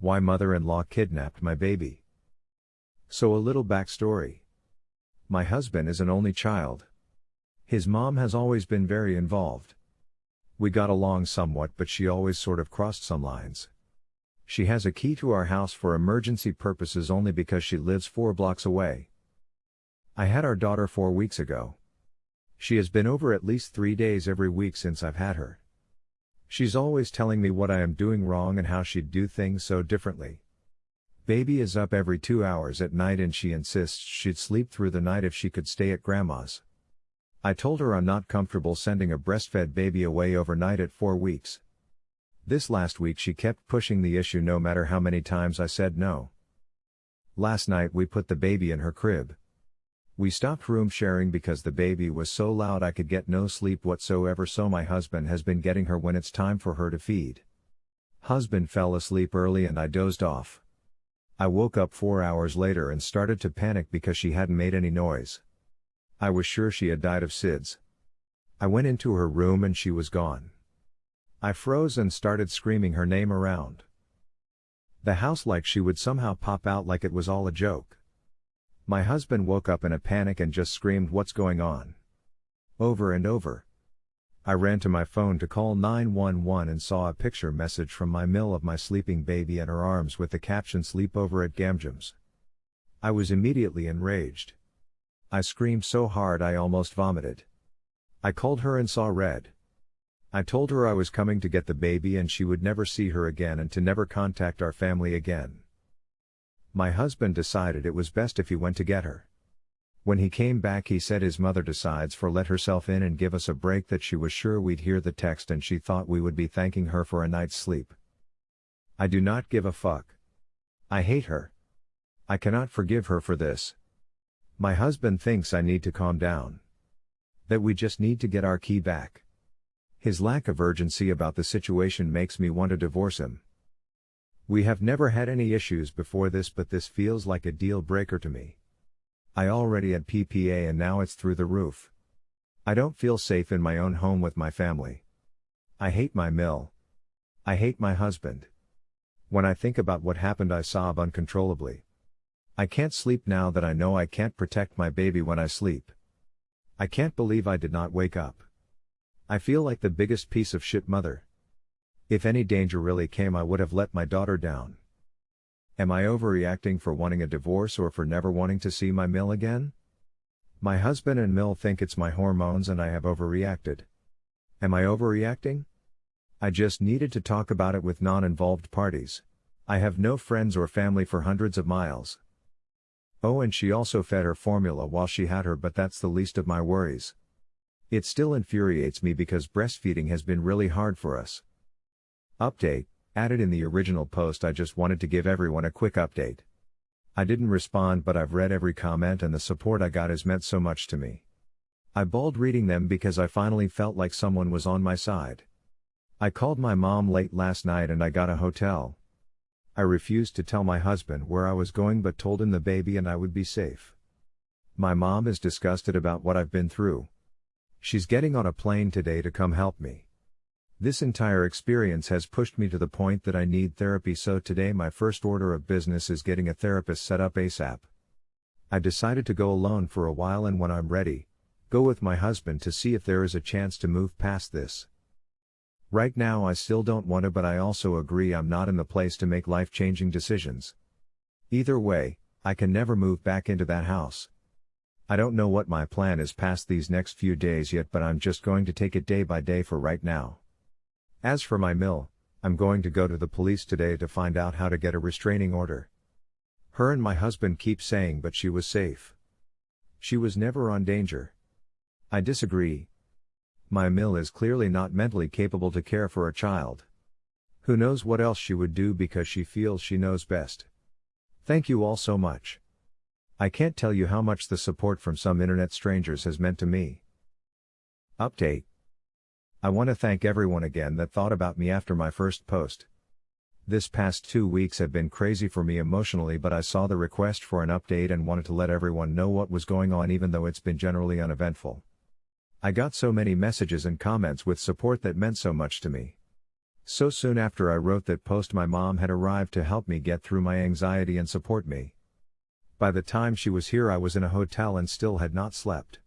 Why mother in law kidnapped my baby. So, a little backstory. My husband is an only child. His mom has always been very involved. We got along somewhat, but she always sort of crossed some lines. She has a key to our house for emergency purposes only because she lives four blocks away. I had our daughter four weeks ago. She has been over at least three days every week since I've had her. She's always telling me what I am doing wrong and how she'd do things so differently. Baby is up every two hours at night and she insists she'd sleep through the night if she could stay at grandma's. I told her I'm not comfortable sending a breastfed baby away overnight at four weeks. This last week she kept pushing the issue no matter how many times I said no. Last night we put the baby in her crib. We stopped room sharing because the baby was so loud I could get no sleep whatsoever so my husband has been getting her when it's time for her to feed. Husband fell asleep early and I dozed off. I woke up four hours later and started to panic because she hadn't made any noise. I was sure she had died of SIDS. I went into her room and she was gone. I froze and started screaming her name around. The house like she would somehow pop out like it was all a joke. My husband woke up in a panic and just screamed what's going on. Over and over. I ran to my phone to call 911 and saw a picture message from my mill of my sleeping baby in her arms with the caption sleep over at Gamjam's. I was immediately enraged. I screamed so hard I almost vomited. I called her and saw red. I told her I was coming to get the baby and she would never see her again and to never contact our family again. My husband decided it was best if he went to get her. When he came back, he said his mother decides for let herself in and give us a break that she was sure we'd hear the text and she thought we would be thanking her for a night's sleep. I do not give a fuck. I hate her. I cannot forgive her for this. My husband thinks I need to calm down. That we just need to get our key back. His lack of urgency about the situation makes me want to divorce him. We have never had any issues before this, but this feels like a deal breaker to me. I already had PPA and now it's through the roof. I don't feel safe in my own home with my family. I hate my mill. I hate my husband. When I think about what happened, I sob uncontrollably. I can't sleep now that I know I can't protect my baby when I sleep. I can't believe I did not wake up. I feel like the biggest piece of shit mother. If any danger really came, I would have let my daughter down. Am I overreacting for wanting a divorce or for never wanting to see my mill again? My husband and Mill think it's my hormones and I have overreacted. Am I overreacting? I just needed to talk about it with non involved parties. I have no friends or family for hundreds of miles. Oh, and she also fed her formula while she had her, but that's the least of my worries. It still infuriates me because breastfeeding has been really hard for us. Update Added in the original post, I just wanted to give everyone a quick update. I didn't respond, but I've read every comment and the support I got has meant so much to me. I bawled reading them because I finally felt like someone was on my side. I called my mom late last night and I got a hotel, I refused to tell my husband where I was going but told him the baby and I would be safe. My mom is disgusted about what I've been through. She's getting on a plane today to come help me. This entire experience has pushed me to the point that I need therapy, so today my first order of business is getting a therapist set up ASAP. I decided to go alone for a while and when I'm ready, go with my husband to see if there is a chance to move past this. Right now, I still don't want to, but I also agree I'm not in the place to make life changing decisions. Either way, I can never move back into that house. I don't know what my plan is past these next few days yet, but I'm just going to take it day by day for right now. As for my mill, I'm going to go to the police today to find out how to get a restraining order. Her and my husband keep saying, but she was safe. She was never on danger. I disagree, my mill is clearly not mentally capable to care for a child. Who knows what else she would do because she feels she knows best. Thank you all so much. I can't tell you how much the support from some internet strangers has meant to me. Update. I want to thank everyone again that thought about me after my first post. This past two weeks have been crazy for me emotionally, but I saw the request for an update and wanted to let everyone know what was going on, even though it's been generally uneventful. I got so many messages and comments with support that meant so much to me. So soon after I wrote that post, my mom had arrived to help me get through my anxiety and support me. By the time she was here, I was in a hotel and still had not slept.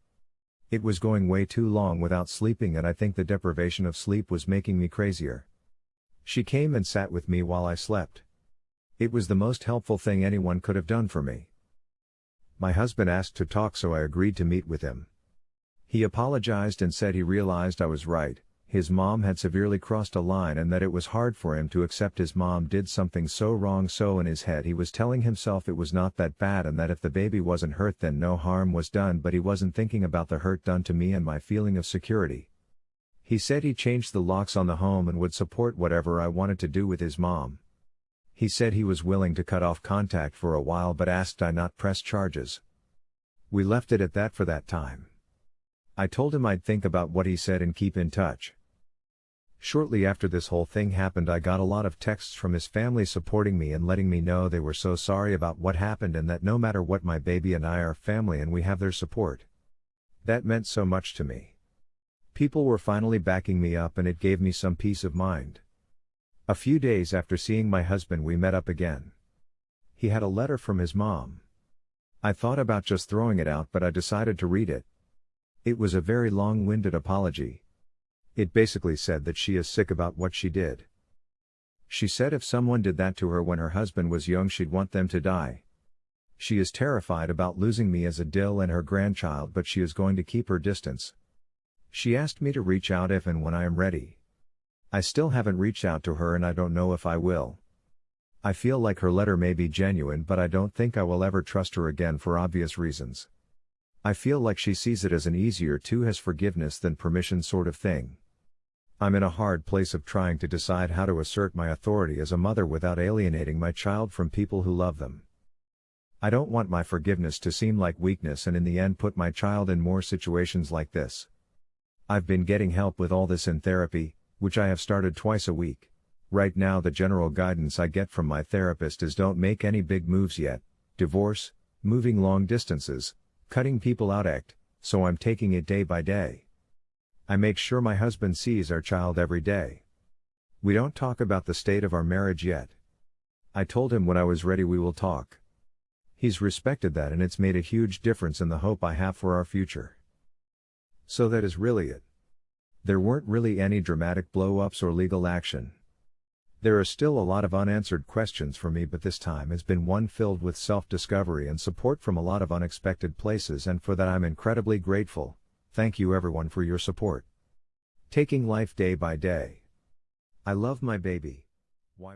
It was going way too long without sleeping, and I think the deprivation of sleep was making me crazier. She came and sat with me while I slept. It was the most helpful thing anyone could have done for me. My husband asked to talk, so I agreed to meet with him. He apologized and said he realized I was right, his mom had severely crossed a line and that it was hard for him to accept his mom did something so wrong so in his head he was telling himself it was not that bad and that if the baby wasn't hurt then no harm was done but he wasn't thinking about the hurt done to me and my feeling of security. He said he changed the locks on the home and would support whatever I wanted to do with his mom. He said he was willing to cut off contact for a while but asked I not press charges. We left it at that for that time. I told him I'd think about what he said and keep in touch. Shortly after this whole thing happened, I got a lot of texts from his family supporting me and letting me know they were so sorry about what happened and that no matter what, my baby and I are family and we have their support. That meant so much to me. People were finally backing me up and it gave me some peace of mind. A few days after seeing my husband, we met up again. He had a letter from his mom. I thought about just throwing it out, but I decided to read it. It was a very long winded apology, it basically said that she is sick about what she did. She said if someone did that to her when her husband was young, she'd want them to die. She is terrified about losing me as a Dill and her grandchild, but she is going to keep her distance. She asked me to reach out if and when I am ready. I still haven't reached out to her and I don't know if I will. I feel like her letter may be genuine, but I don't think I will ever trust her again for obvious reasons. I feel like she sees it as an easier to has forgiveness than permission sort of thing. I'm in a hard place of trying to decide how to assert my authority as a mother without alienating my child from people who love them. I don't want my forgiveness to seem like weakness and in the end put my child in more situations like this. I've been getting help with all this in therapy, which I have started twice a week. Right now, the general guidance I get from my therapist is don't make any big moves yet, divorce, moving long distances, cutting people out act, so I'm taking it day by day. I make sure my husband sees our child every day. We don't talk about the state of our marriage yet. I told him when I was ready we will talk. He's respected that and it's made a huge difference in the hope I have for our future. So that is really it. There weren't really any dramatic blow ups or legal action. There are still a lot of unanswered questions for me, but this time has been one filled with self discovery and support from a lot of unexpected places, and for that I'm incredibly grateful. Thank you everyone for your support. Taking life day by day. I love my baby. Why